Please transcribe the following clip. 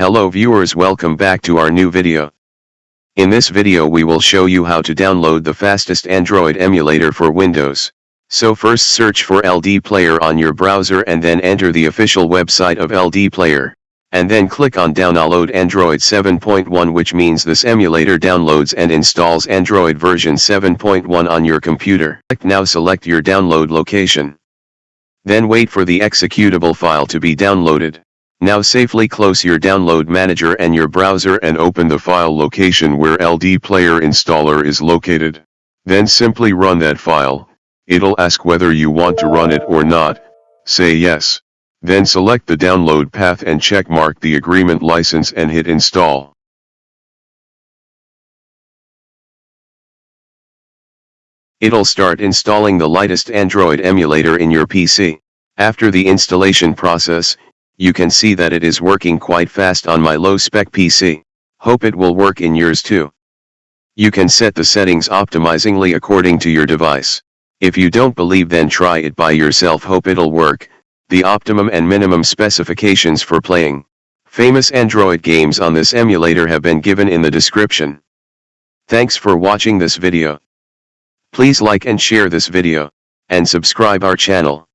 Hello viewers welcome back to our new video. In this video we will show you how to download the fastest Android emulator for Windows. So first search for LD Player on your browser and then enter the official website of LD Player. And then click on Download Android 7.1 which means this emulator downloads and installs Android version 7.1 on your computer. Now select your download location. Then wait for the executable file to be downloaded. Now safely close your download manager and your browser and open the file location where LD Player installer is located. Then simply run that file, it'll ask whether you want to run it or not, say yes. Then select the download path and check mark the agreement license and hit install. It'll start installing the lightest Android emulator in your PC. After the installation process, you can see that it is working quite fast on my low-spec PC. Hope it will work in yours too. You can set the settings optimizingly according to your device. If you don't believe then try it by yourself hope it'll work, the optimum and minimum specifications for playing. Famous Android games on this emulator have been given in the description. Thanks for watching this video. Please like and share this video, and subscribe our channel.